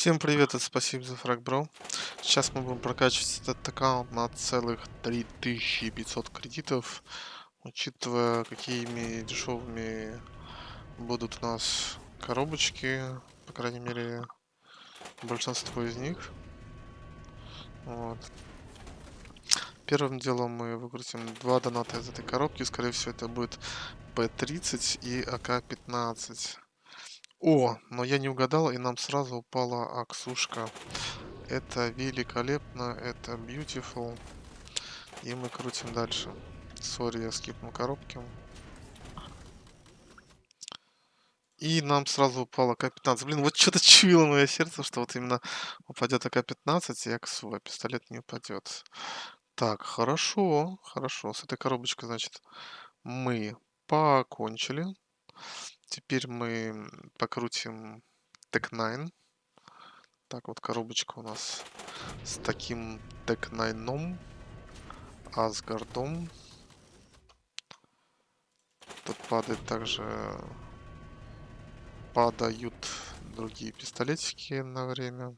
Всем привет, это спасибо за фраг, бро. Сейчас мы будем прокачивать этот аккаунт на целых 3500 кредитов, учитывая, какими дешевыми будут у нас коробочки, по крайней мере, большинство из них. Вот. Первым делом мы выкрутим два доната из этой коробки, скорее всего это будет P30 и АК-15. О, но я не угадал, и нам сразу упала Аксушка. Это великолепно, это beautiful. И мы крутим дальше. Sorry, я скипнул коробки. И нам сразу упала АК-15. Блин, вот что-то чуяло мое сердце, что вот именно упадет АК-15, и Аксу, а пистолет не упадет. Так, хорошо, хорошо. С этой коробочкой, значит, мы покончили. Теперь мы покрутим Tech 9. Так, вот коробочка у нас с таким Tech 9 Асгардом. Тут падает также... Падают другие пистолетики на время.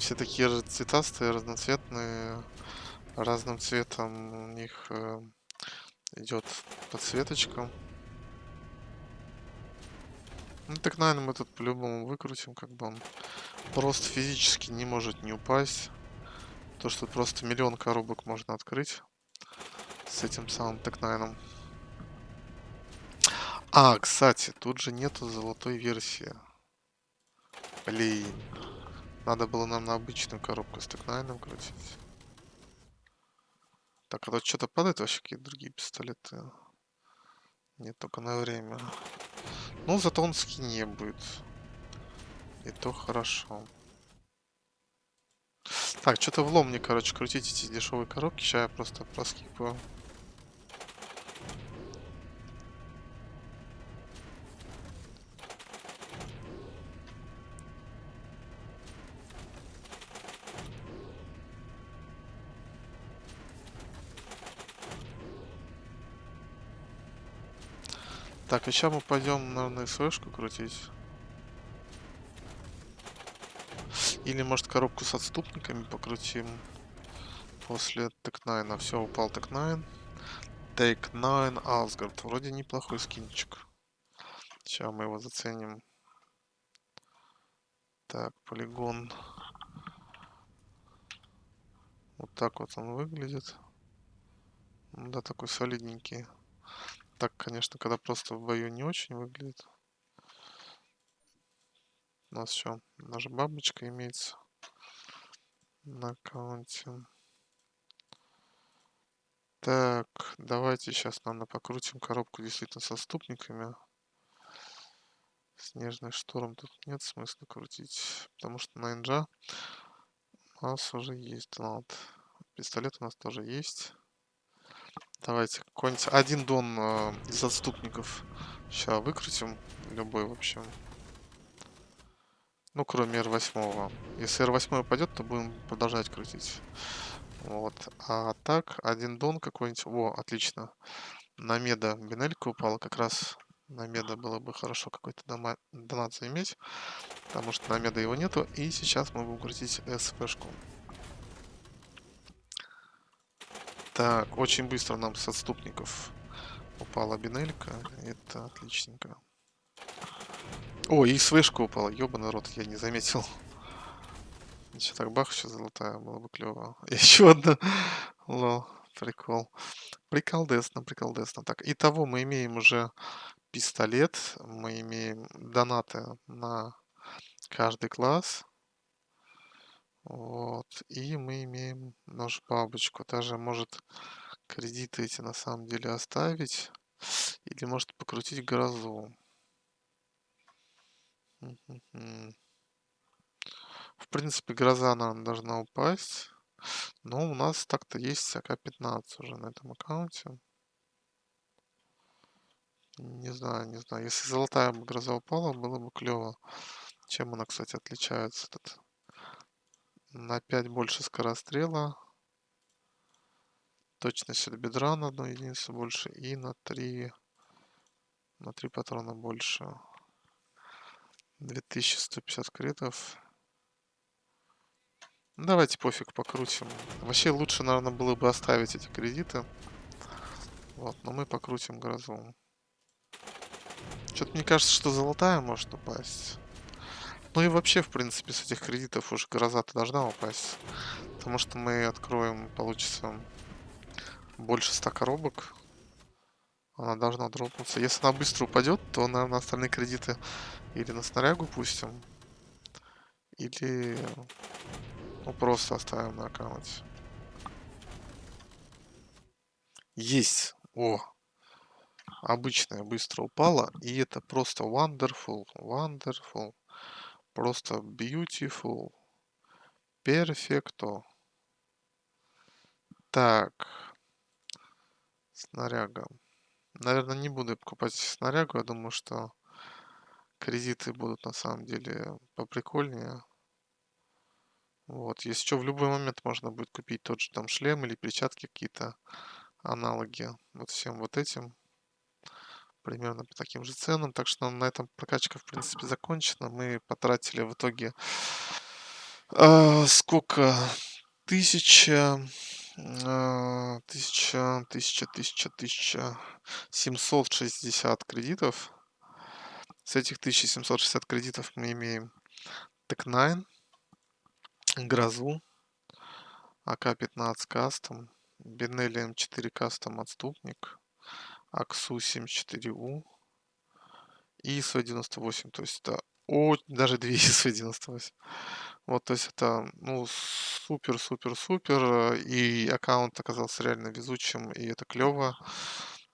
Все такие же цветастые, разноцветные. Разным цветом у них э, идет подсветочка. Ну так, наверное, мы тут по-любому выкрутим, как бы он просто физически не может не упасть. То, что просто миллион коробок можно открыть с этим самым Текнайном. А, кстати, тут же нету золотой версии. Блин. Надо было нам на обычную коробку с текнайном крутить. Так, а тут что-то падает вообще какие-то другие пистолеты? Нет, только на время. Ну, зато он скине будет. И то хорошо. Так, что-то влом мне, короче, крутить эти дешевые коробки. Сейчас я просто проскипаю. Так, и сейчас мы пойдем, наверное, СВшку крутить. Или, может, коробку с отступниками покрутим. После Tec-9. Все, упал Tec-9. Tec-9 Асгард. Вроде неплохой скинчик. Сейчас мы его заценим. Так, полигон. Вот так вот он выглядит. Да, такой солидненький так, конечно, когда просто в бою не очень выглядит. У нас еще наша бабочка имеется на аккаунте. Так, давайте сейчас, наверное, покрутим коробку действительно со ступниками. Снежный шторм тут нет смысла крутить, потому что на инжа у нас уже есть донат. Пистолет у нас тоже есть. Давайте какой-нибудь один дон э, из отступников. Сейчас выкрутим. Любой, в общем. Ну, кроме R8. Если R8 упадет, то будем продолжать крутить. Вот. А так, один дон какой-нибудь. О, отлично. На меда бинелька упала. Как раз на меда было бы хорошо какой-то донат заиметь. Потому что на меда его нету. И сейчас мы будем крутить СПшку. Так, очень быстро нам с отступников упала бинелька. Это отличненько. О, и свышка упала. Ёбаный рот, я не заметил. Еще так бах, еще золотая, было бы клево. Еще одна. Лол, прикол. Приколдесно, приколдесно. Так, итого мы имеем уже пистолет. Мы имеем донаты на каждый класс. Вот. И мы имеем нашу бабочку. Даже может кредиты эти на самом деле оставить. Или может покрутить грозу. В принципе, гроза нам должна упасть. Но у нас так-то есть АК-15 уже на этом аккаунте. Не знаю, не знаю. Если золотая бы гроза упала, было бы клево. Чем она, кстати, отличается? Этот на 5 больше скорострела. Точность от бедра на одну единицу больше и на 3 на 3 патрона больше. 2150 критов. Давайте пофиг покрутим. Вообще лучше, наверное, было бы оставить эти кредиты. Вот, но мы покрутим грозу. Что-то мне кажется, что золотая может упасть. Ну и вообще, в принципе, с этих кредитов уже гроза-то должна упасть. Потому что мы откроем, получится, больше 100 коробок. Она должна дропнуться. Если она быстро упадет, то, наверное, остальные кредиты или на снарягу пустим, или ну, просто оставим на аккаунте. Есть. О, обычная быстро упала. И это просто wonderful, wonderful. Просто beautiful. Перфекто. Так. Снаряга. Наверное, не буду покупать снарягу. Я думаю, что кредиты будут на самом деле поприкольнее. Вот, если что, в любой момент можно будет купить тот же там шлем или перчатки какие-то аналоги вот всем вот этим. Примерно по таким же ценам. Так что на этом прокачка, в принципе, закончена. Мы потратили в итоге э, сколько? Тысяча, э, тысяча, тысяча, тысяча, тысяча, семьсот шестьдесят кредитов. С этих 1760 кредитов мы имеем Tech9, Грозу, АК-15 кастом, Бенелли М4 кастом отступник, Аксу 74У и ИСУ-98. То есть это о, даже две ИСУ-98. Вот, то есть это, ну, супер-супер-супер. И аккаунт оказался реально везучим, и это клево.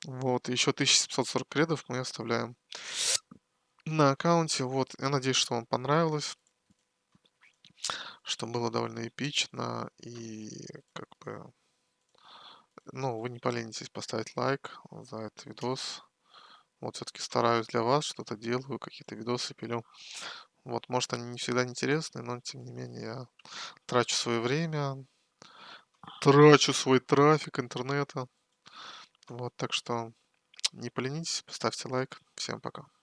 Вот, еще 1740 кредов мы оставляем на аккаунте. Вот, я надеюсь, что вам понравилось что было довольно эпично и как бы, ну, вы не поленитесь поставить лайк за этот видос. Вот все-таки стараюсь для вас, что-то делаю, какие-то видосы пилю. Вот, может, они не всегда интересны, но тем не менее я трачу свое время, трачу свой трафик интернета. Вот, так что не поленитесь, поставьте лайк. Всем пока.